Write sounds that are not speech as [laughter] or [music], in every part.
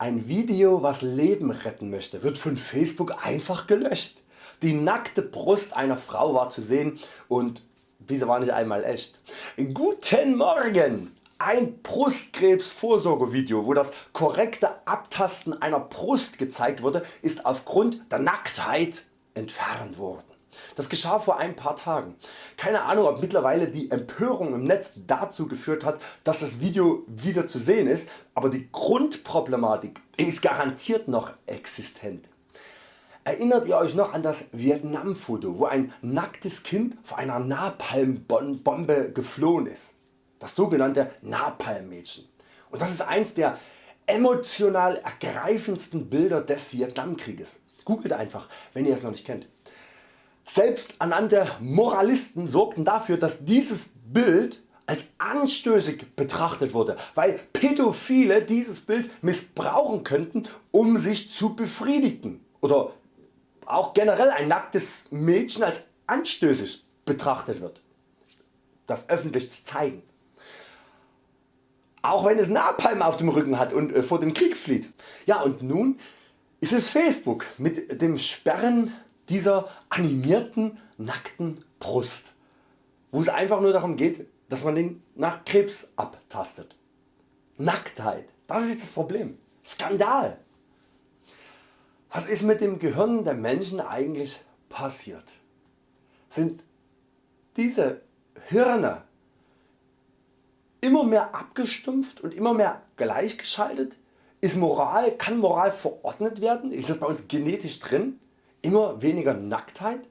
Ein Video was Leben retten möchte wird von Facebook einfach gelöscht. Die nackte Brust einer Frau war zu sehen und diese war nicht einmal echt. Guten Morgen! Ein Brustkrebsvorsorgevideo wo das korrekte Abtasten einer Brust gezeigt wurde ist aufgrund der Nacktheit entfernt worden. Das geschah vor ein paar Tagen. Keine Ahnung ob mittlerweile die Empörung im Netz dazu geführt hat dass das Video wieder zu sehen ist, aber die Grundproblematik ist garantiert noch existent. Erinnert ihr Euch noch an das Vietnam Foto wo ein nacktes Kind vor einer Napalmbombe geflohen ist? Das sogenannte Napalm-Mädchen. Und das ist eins der emotional ergreifendsten Bilder des Vietnamkrieges. Googelt einfach wenn ihr es noch nicht kennt. Selbsternannte Moralisten sorgten dafür dass dieses Bild als anstößig betrachtet wurde, weil Pädophile dieses Bild missbrauchen könnten um sich zu befriedigen oder auch generell ein nacktes Mädchen als anstößig betrachtet wird. Das öffentlich zu zeigen. Auch wenn es Napalm auf dem Rücken hat und äh, vor dem Krieg flieht. Ja und nun ist es Facebook mit dem Sperren dieser animierten nackten Brust, wo es einfach nur darum geht, dass man den nach Krebs abtastet. Nacktheit, das ist das Problem. Skandal. Was ist mit dem Gehirn der Menschen eigentlich passiert? Sind diese Hirne immer mehr abgestumpft und immer mehr gleichgeschaltet? Ist Moral, kann Moral verordnet werden? Ist das bei uns genetisch drin? Immer weniger Nacktheit?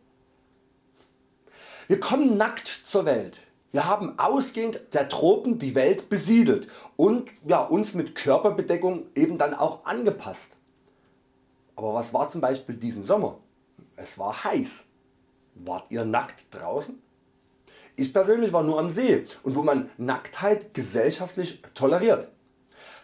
Wir kommen nackt zur Welt. Wir haben ausgehend der Tropen die Welt besiedelt und ja, uns mit Körperbedeckung eben dann auch angepasst. Aber was war zum Beispiel diesen Sommer? Es war heiß. Wart ihr nackt draußen? Ich persönlich war nur am See und wo man Nacktheit gesellschaftlich toleriert.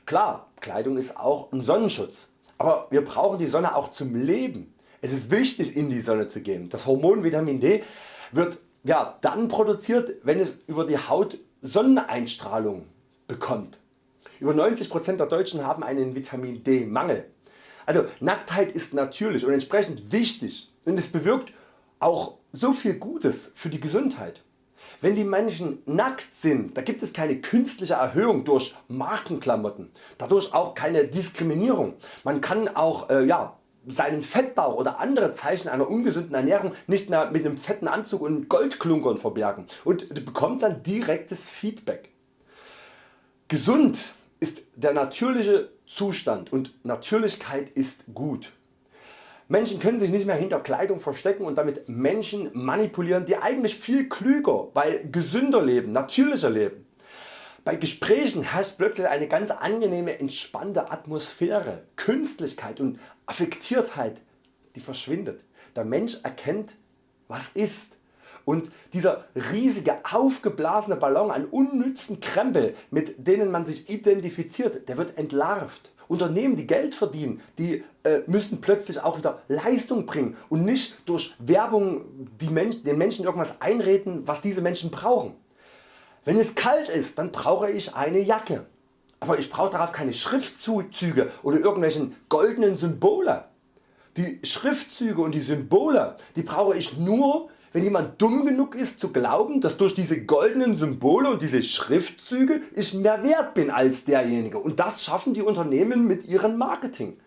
Klar, Kleidung ist auch ein Sonnenschutz, aber wir brauchen die Sonne auch zum Leben. Es ist wichtig in die Sonne zu gehen. Das Hormon Vitamin D wird ja, dann produziert wenn es über die Haut Sonneneinstrahlung bekommt. Über 90% der Deutschen haben einen Vitamin D Mangel. Also Nacktheit ist natürlich und entsprechend wichtig und es bewirkt auch so viel Gutes für die Gesundheit. Wenn die Menschen nackt sind, da gibt es keine künstliche Erhöhung durch Markenklamotten, dadurch auch keine Diskriminierung. Man kann auch äh, ja, seinen Fettbauch oder andere Zeichen einer ungesunden Ernährung nicht mehr mit einem fetten Anzug und Goldklunkern verbergen und bekommt dann direktes Feedback. Gesund ist der natürliche Zustand und Natürlichkeit ist gut. Menschen können sich nicht mehr hinter Kleidung verstecken und damit Menschen manipulieren die eigentlich viel klüger, weil gesünder leben, natürlicher leben. Bei Gesprächen herrscht plötzlich eine ganz angenehme entspannte Atmosphäre, Künstlichkeit und Affektiertheit die verschwindet. Der Mensch erkennt was ist und dieser riesige aufgeblasene Ballon an unnützen Krempel mit denen man sich identifiziert, der wird entlarvt. Unternehmen die Geld verdienen, die äh, müssen plötzlich auch wieder Leistung bringen und nicht durch Werbung die Mensch, den Menschen irgendwas einreden was diese Menschen brauchen. Wenn es kalt ist, dann brauche ich eine Jacke. Aber ich brauche darauf keine Schriftzüge oder irgendwelchen goldenen Symbole. Die Schriftzüge und die Symbole die brauche ich nur wenn jemand dumm genug ist zu glauben dass durch diese goldenen Symbole und diese Schriftzüge ich mehr wert bin als derjenige und das schaffen die Unternehmen mit ihrem Marketing.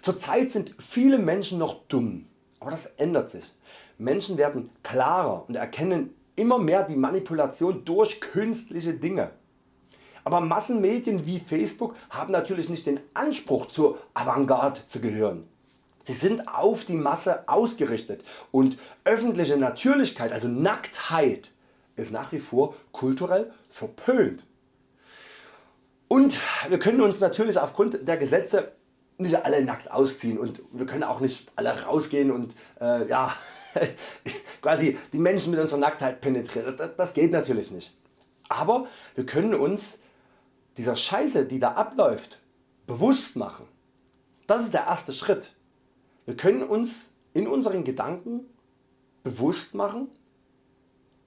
Zurzeit sind viele Menschen noch dumm, aber das ändert sich. Menschen werden klarer und erkennen immer mehr die Manipulation durch künstliche Dinge. Aber Massenmedien wie Facebook haben natürlich nicht den Anspruch zur Avantgarde zu gehören. Sie sind auf die Masse ausgerichtet und öffentliche Natürlichkeit, also Nacktheit, ist nach wie vor kulturell verpönt. Und wir können uns natürlich aufgrund der Gesetze nicht alle nackt ausziehen und wir können auch nicht alle rausgehen und äh, ja, [laughs] quasi die Menschen mit unserer Nacktheit penetrieren. Das, das geht natürlich nicht. Aber wir können uns dieser Scheiße die da abläuft bewusst machen. Das ist der erste Schritt. Wir können uns in unseren Gedanken bewusst machen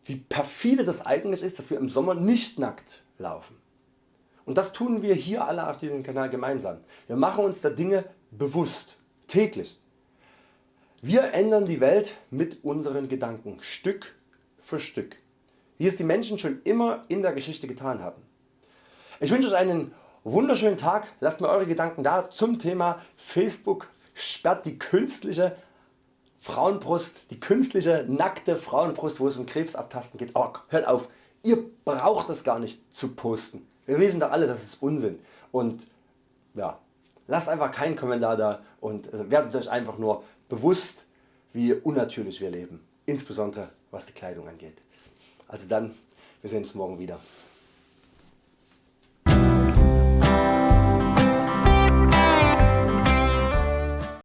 wie perfide das eigentlich ist dass wir im Sommer nicht nackt laufen. Und das tun wir hier alle auf diesem Kanal gemeinsam. Wir machen uns der Dinge bewusst, täglich. Wir ändern die Welt mit unseren Gedanken, Stück für Stück, wie es die Menschen schon immer in der Geschichte getan haben. Ich wünsche Euch einen wunderschönen Tag, lasst mir Eure Gedanken da zum Thema Facebook sperrt die künstliche Frauenbrust, die künstliche nackte Frauenbrust wo es um Krebsabtasten geht. Oh, hört auf, ihr braucht das gar nicht zu posten. Wir wissen doch alle das ist Unsinn und ja, lasst einfach keinen Kommentar da und äh, werdet Euch einfach nur bewusst wie unnatürlich wir leben, insbesondere was die Kleidung angeht. Also dann, wir sehen uns morgen wieder.